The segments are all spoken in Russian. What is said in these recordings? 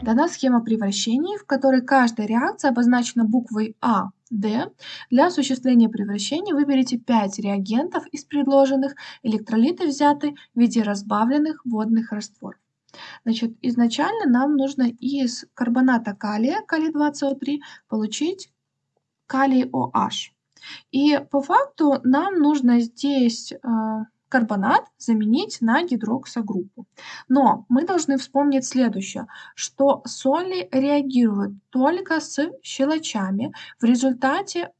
дана схема превращений, в которой каждая реакция обозначена буквой А, Д. Для осуществления превращений выберите 5 реагентов из предложенных, электролиты взяты в виде разбавленных водных растворов. Значит, изначально нам нужно из карбоната калия, калий 2СО3, получить калий OH. И по факту нам нужно здесь э, карбонат заменить на гидроксогруппу. Но мы должны вспомнить следующее, что соли реагируют только с щелочами. В результате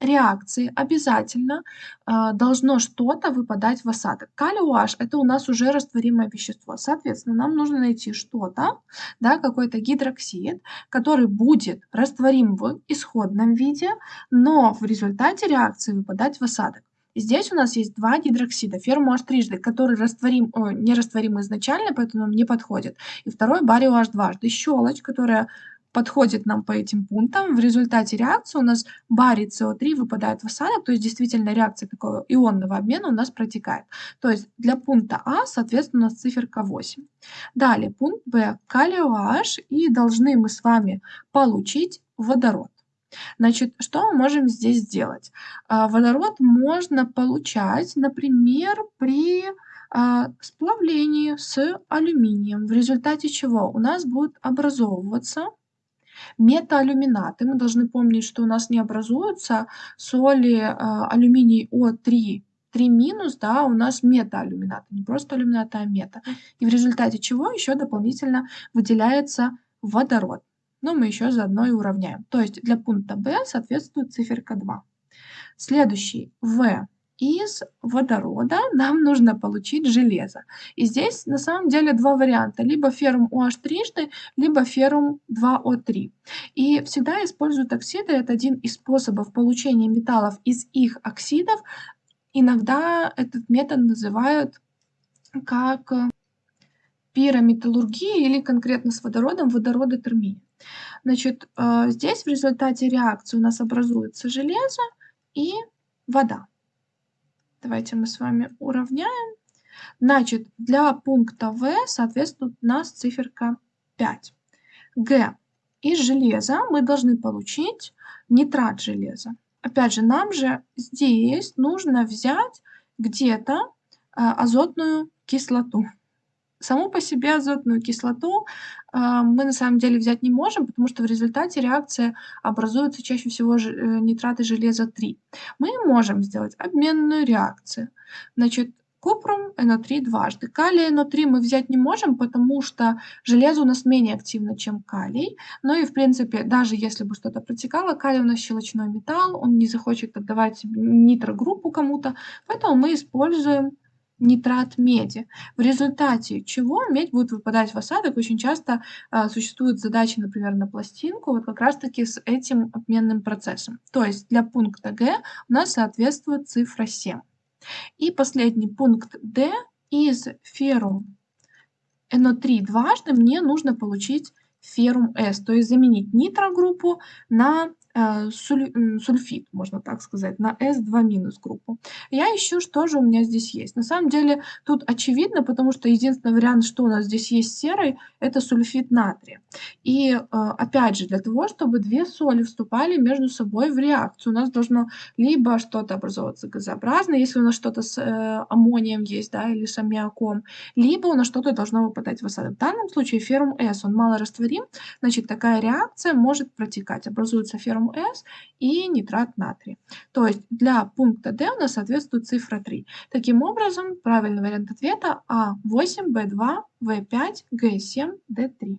реакции обязательно э, должно что-то выпадать в осадок. Калий OH это у нас уже растворимое вещество. Соответственно, нам нужно найти что-то, да, какой-то гидроксид, который будет растворим в исходном виде, но в результате реакции выпадать в осадок. Здесь у нас есть два гидроксида, феррум H трижды, который растворим, о, не растворим изначально, поэтому нам не подходит. И второй барио H дважды, щелочь, которая подходит нам по этим пунктам. В результате реакции у нас барий СО3 выпадает в осадок, то есть действительно реакция такого ионного обмена у нас протекает. То есть для пункта А, соответственно, у нас циферка 8. Далее пункт Б, калий OH, и должны мы с вами получить водород. Значит, что мы можем здесь сделать? А, водород можно получать, например, при а, сплавлении с алюминием, в результате чего у нас будет образовываться метаалюминаты. Мы должны помнить, что у нас не образуются соли а, алюминий О3, 3 минус, да, у нас метаалюминаты, не просто алюминаты, а мета. И в результате чего еще дополнительно выделяется водород но мы еще заодно и уравняем. То есть для пункта B соответствует циферка 2. Следующий В. Из водорода нам нужно получить железо. И здесь на самом деле два варианта. Либо феррум OH трижды, либо феррум 2O3. И всегда используют оксиды. Это один из способов получения металлов из их оксидов. Иногда этот метод называют как пирометаллургия или конкретно с водородом водородотермия. Значит, э, здесь в результате реакции у нас образуется железо и вода. Давайте мы с вами уравняем. Значит, для пункта В соответствует у нас циферка 5. Г. Из железа мы должны получить нитрат железа. Опять же, нам же здесь нужно взять где-то э, азотную кислоту. Саму по себе азотную кислоту э, мы на самом деле взять не можем, потому что в результате реакции образуются чаще всего э, нитраты железа 3. Мы можем сделать обменную реакцию. Значит, купрум НО3 дважды. Калий НО3 мы взять не можем, потому что железо у нас менее активно, чем калий. Ну и, в принципе, даже если бы что-то протекало, калий у нас щелочной металл, он не захочет отдавать нитрогруппу кому-то, поэтому мы используем нитрат меди, в результате чего медь будет выпадать в осадок. Очень часто а, существуют задачи, например, на пластинку, вот как раз-таки с этим обменным процессом. То есть для пункта Г у нас соответствует цифра 7. И последний пункт D из феррум NO3 дважды мне нужно получить феррум S, то есть заменить нитрогруппу на сульфид, можно так сказать, на S2- группу. Я ищу, что же у меня здесь есть. На самом деле тут очевидно, потому что единственный вариант, что у нас здесь есть серый, это сульфид натрия. И э, опять же, для того, чтобы две соли вступали между собой в реакцию, у нас должно либо что-то образовываться газообразное, если у нас что-то с э, аммонием есть, да, или с аммиаком, либо у нас что-то должно выпадать в осадок. В данном случае феррум S, он мало растворим, значит такая реакция может протекать. Образуется феррум С и нитрат натрия. То есть для пункта D у нас соответствует цифра 3. Таким образом, правильный вариант ответа А8, Б2, В5, Г7, Д3.